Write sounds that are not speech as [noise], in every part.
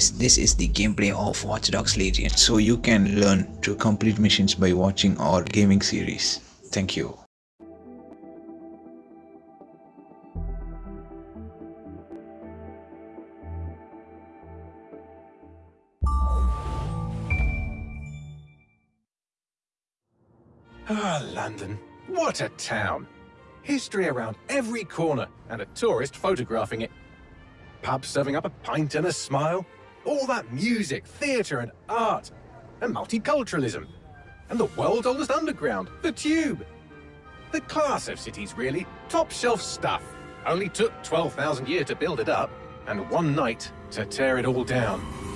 guys, this is the gameplay of Watch Dogs Legion. So you can learn to complete missions by watching our gaming series. Thank you. Ah, London. What a town. History around every corner, and a tourist photographing it. Pubs serving up a pint and a smile. All that music, theatre and art. And multiculturalism. And the world's oldest underground, the Tube. The class of cities, really. Top shelf stuff. Only took 12,000 years to build it up, and one night to tear it all down.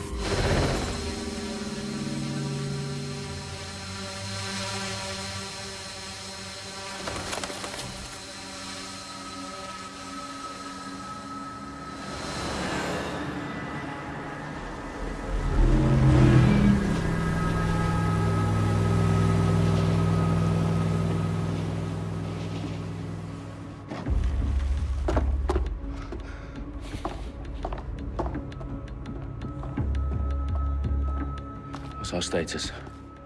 Our status?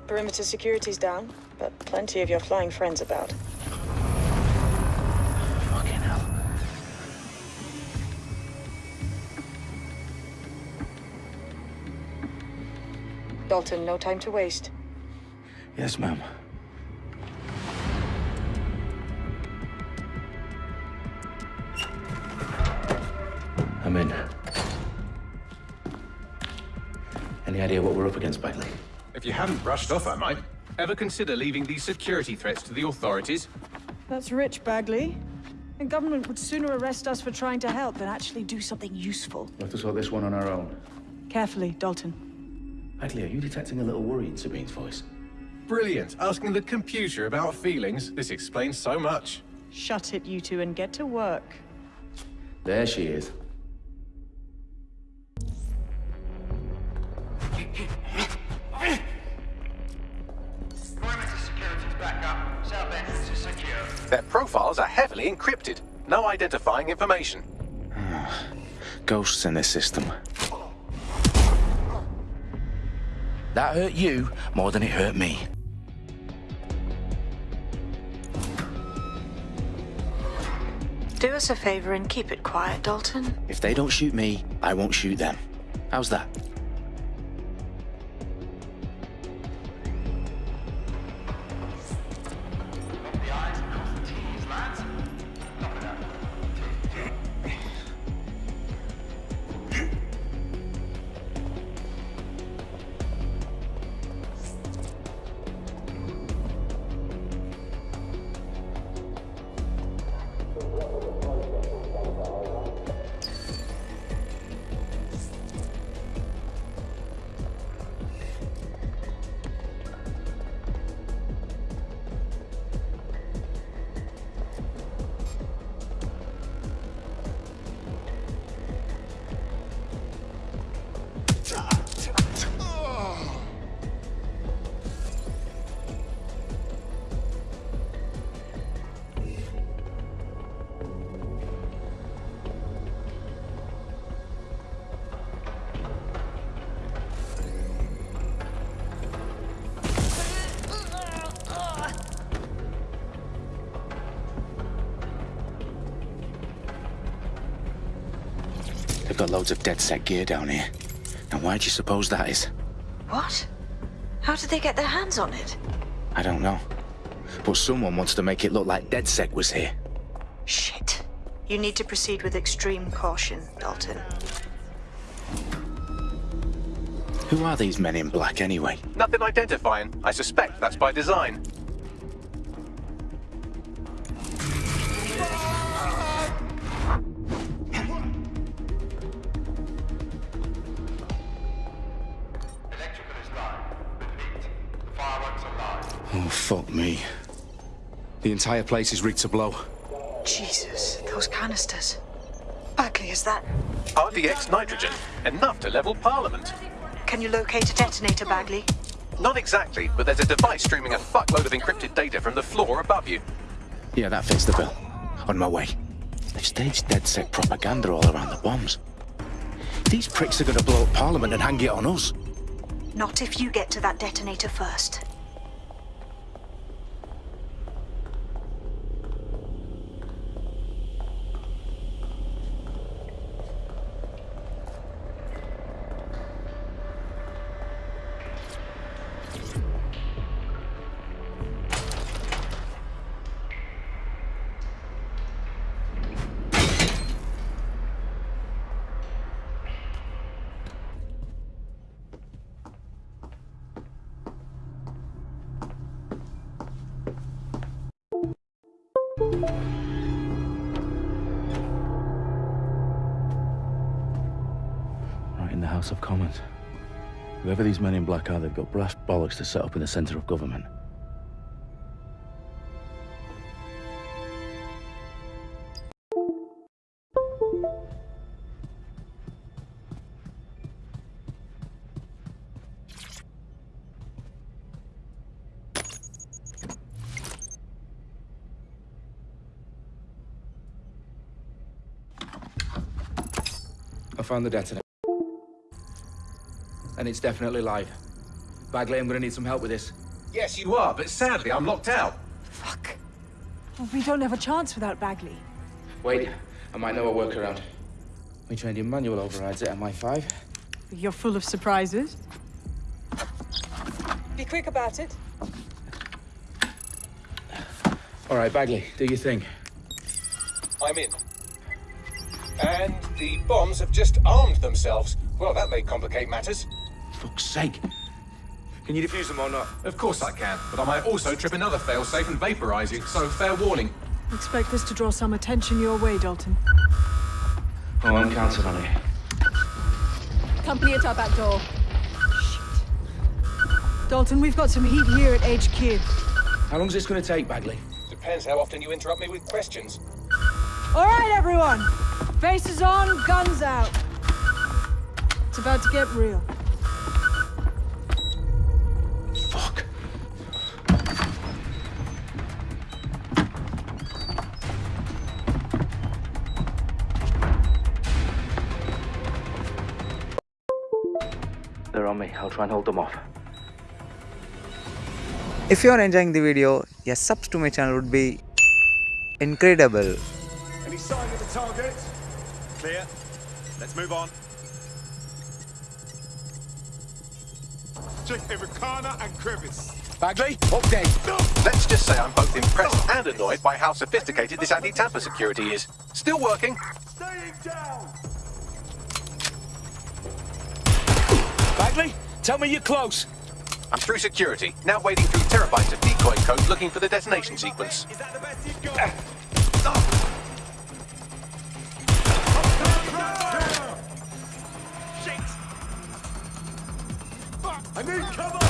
Perimeter security's down, but plenty of your flying friends about. Fucking hell. Dalton, no time to waste. Yes, ma'am. Up against, Bagley? If you haven't brushed off, I might. Ever consider leaving these security threats to the authorities? That's rich, Bagley. The government would sooner arrest us for trying to help than actually do something useful. We have to sort this one on our own. Carefully, Dalton. Bagley, are you detecting a little worry in Sabine's voice? Brilliant. Asking the computer about feelings. This explains so much. Shut it, you two, and get to work. There she is. Encrypted. No identifying information. [sighs] Ghosts in this system. That hurt you more than it hurt me. Do us a favor and keep it quiet, Dalton. If they don't shoot me, I won't shoot them. How's that? Got loads of DedSec gear down here. Now why do you suppose that is? What? How did they get their hands on it? I don't know. But someone wants to make it look like DedSec was here. Shit. You need to proceed with extreme caution, Dalton. Who are these men in black anyway? Nothing identifying. I suspect that's by design. Fuck me. The entire place is rigged to blow. Jesus, those canisters. Bagley, is that... RDX nitrogen. Enough to level Parliament. Can you locate a detonator, Bagley? Not exactly, but there's a device streaming a fuckload of encrypted data from the floor above you. Yeah, that fits the bill. On my way. They've staged DedSec propaganda all around the bombs. These pricks are gonna blow up Parliament and hang it on us. Not if you get to that detonator first. House of Commons. Whoever these men in black are, they've got brass bollocks to set up in the centre of government. I found the detonator. And it's definitely live. Bagley, I'm gonna need some help with this. Yes, you are, but sadly, I'm locked out. Fuck. Well, we don't have a chance without Bagley. Wait, I might know a workaround. We trained in manual overrides at MI5. You're full of surprises. Be quick about it. All right, Bagley, do your thing. I'm in. And the bombs have just armed themselves. Well, that may complicate matters. Fuck's sake. Can you defuse them or not? Of course I can, but I might also trip another failsafe and vaporize you, so fair warning. Expect this to draw some attention your way, Dalton. Oh, I'm counting on it. Company at our back door. Shit. Dalton, we've got some heat here at HQ. How long's this gonna take, Bagley? Depends how often you interrupt me with questions. All right, everyone. Faces on, guns out. It's about to get real. I'll try and hold them off. If you are enjoying the video, your subs to my channel would be incredible. Any sign of the target? Clear. Let's move on. Check Americana and Crevice. Bagley, update. Let's just say I'm both impressed and annoyed by how sophisticated this anti-tamper security is. Still working. Staying down! Bagley, tell me you're close. I'm through security, now wading through terabytes of decoy code looking for the detonation sequence. Is that the best you've got? Ah. Shit! Fuck! I need cover!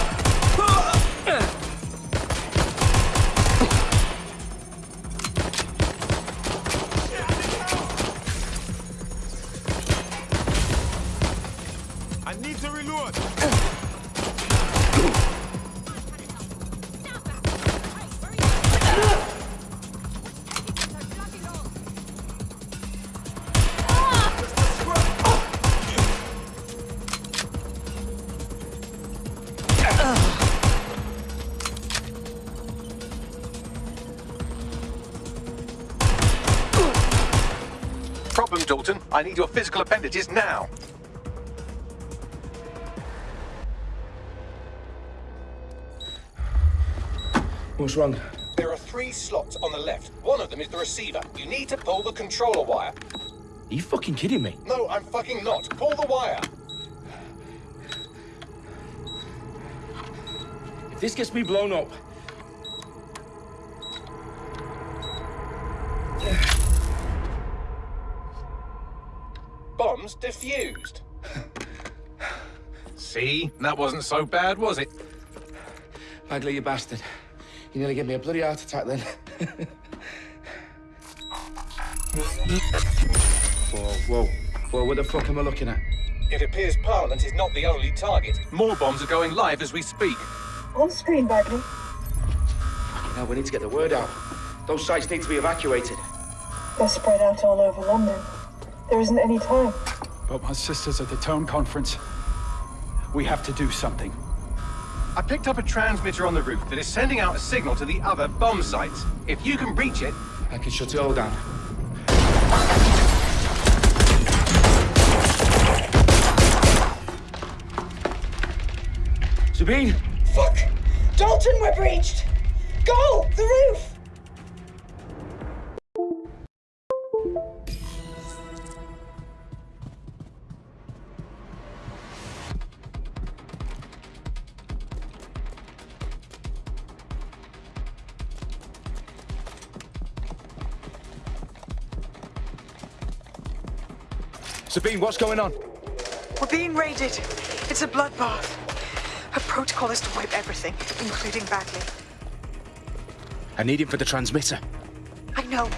Dalton. I need your physical appendages now. What's wrong? There are three slots on the left. One of them is the receiver. You need to pull the controller wire. Are you fucking kidding me? No, I'm fucking not. Pull the wire. If this gets me blown up, Bombs defused. [laughs] See? That wasn't so bad, was it? Bagley, you bastard. You nearly gave me a bloody heart attack then. [laughs] whoa, whoa. Whoa, what the fuck am I looking at? It appears Parliament is not the only target. More bombs are going live as we speak. On screen, Bagley. Now we need to get the word out. Those sites need to be evacuated. They're spread out all over London. There isn't any time. But my sister's at the town conference. We have to do something. I picked up a transmitter on the roof that is sending out a signal to the other bomb sites. If you can reach it, I can shut it all down. Sabine! Fuck! Dalton, we're breached! Go! The roof! Sabine, what's going on? We're being raided. It's a bloodbath. Her protocol is to wipe everything, including Bagley. I need him for the transmitter. I know,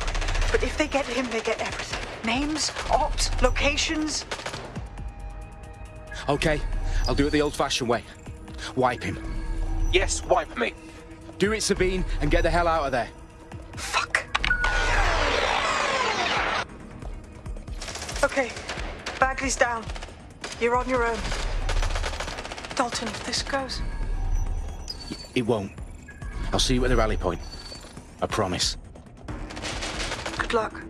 but if they get him, they get everything. Names, ops, locations. Okay, I'll do it the old-fashioned way. Wipe him. yes, wipe me. Do it, Sabine, and get the hell out of there. Fuck. Okay, Bagley's down. You're on your own. Dalton, if this goes, It won't. I'll see you at the rally point. I promise. good luck.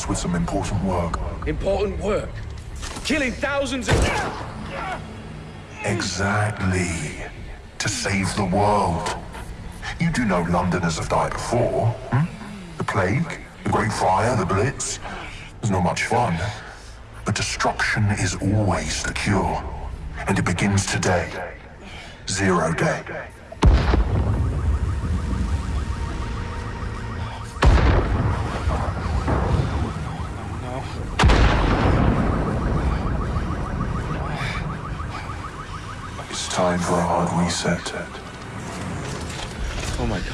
Us with some important work. Important work. Killing thousands of... Exactly. To save the world. You do know Londoners have died before, hmm? The plague, the Great Fire, the Blitz. It's not much fun. But destruction is always the cure. And it begins today. Zero day. It's time for a hard reset. Oh my god.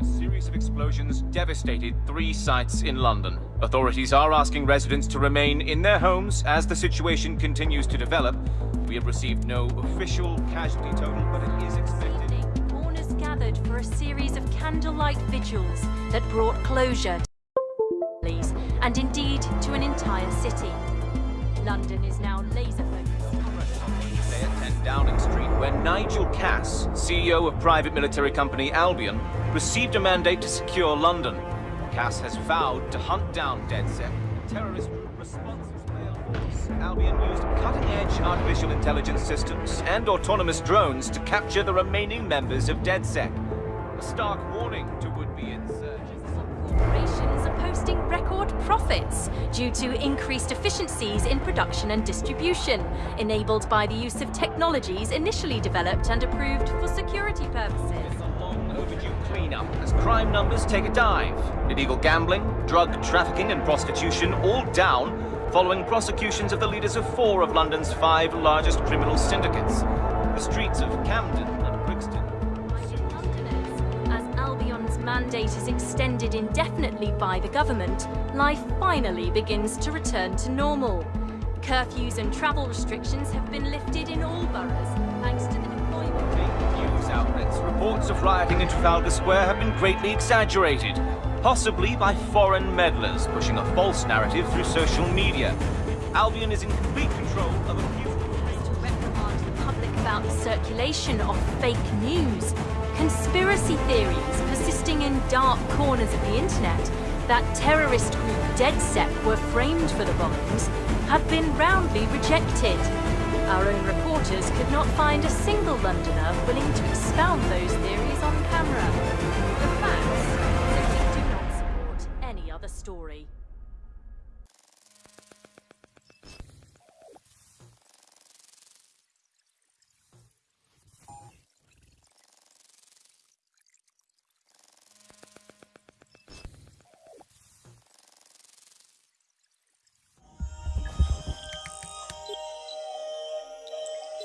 A series of explosions devastated three sites in London. Authorities are asking residents to remain in their homes as the situation continues to develop. We have received no official casualty total, gathered for a series of candlelight vigils that brought closure to families and indeed to an entire city. London is now laser focused. Stay at 10 Downing Street, where Nigel Cass, CEO of private military company Albion, received a mandate to secure London. Cass has vowed to hunt down DedSec, terrorist responsible. Albion used cutting-edge artificial intelligence systems and autonomous drones to capture the remaining members of DedSec. A stark warning to would-be insurgents. Corporations are posting record profits due to increased efficiencies in production and distribution, enabled by the use of technologies initially developed and approved for security purposes. It's a long overdue cleanup as crime numbers take a dive. Illegal gambling, drug trafficking and prostitution all down following prosecutions of the leaders of four of London's five largest criminal syndicates. The streets of Camden and Brixton As Albion's mandate is extended indefinitely by the government, life finally begins to return to normal. Curfews and travel restrictions have been lifted in all boroughs, thanks to the deployment of the News outlets reports of rioting in Trafalgar Square have been greatly exaggerated, possibly by foreign meddlers pushing a false narrative through social media. Albion is in complete control of a few... to reprimand the public about the circulation of fake news, conspiracy theories persisting in dark corners of the internet that terrorist group DedSec were framed for the bombings have been roundly rejected. Our own reporters could not find a single Londoner willing to expound those theories on camera. Story.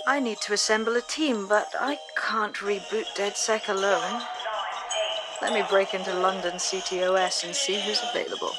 I need to assemble a team, but I can't reboot DedSec alone. Let me break into London CTOS and see who's available.